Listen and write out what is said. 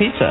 pizza.